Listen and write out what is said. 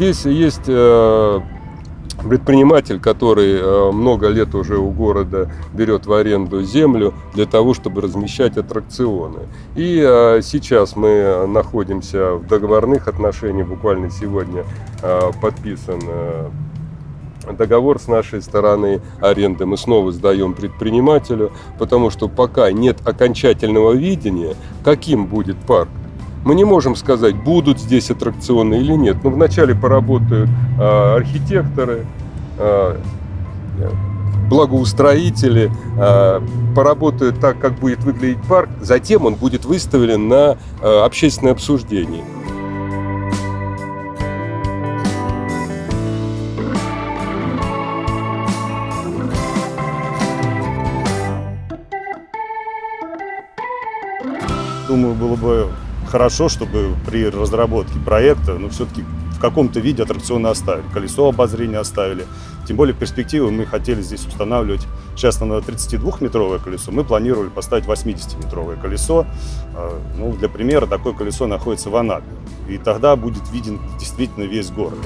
Здесь есть э, предприниматель, который э, много лет уже у города берет в аренду землю для того, чтобы размещать аттракционы. И э, сейчас мы находимся в договорных отношениях, буквально сегодня подписан договор с нашей стороны аренды мы снова сдаем предпринимателю, потому что пока нет окончательного видения, каким будет парк, мы не можем сказать, будут здесь аттракционы или нет. Но вначале поработают э, архитекторы, э, благоустроители, э, поработают так, как будет выглядеть парк. Затем он будет выставлен на э, общественное обсуждение. Думаю, было бы хорошо, чтобы при разработке проекта, ну, все-таки в каком-то виде аттракционы оставили, колесо обозрения оставили. Тем более в перспективе мы хотели здесь устанавливать, сейчас на 32-метровое колесо, мы планировали поставить 80-метровое колесо. А, ну, для примера, такое колесо находится в Анапе. И тогда будет виден действительно весь город.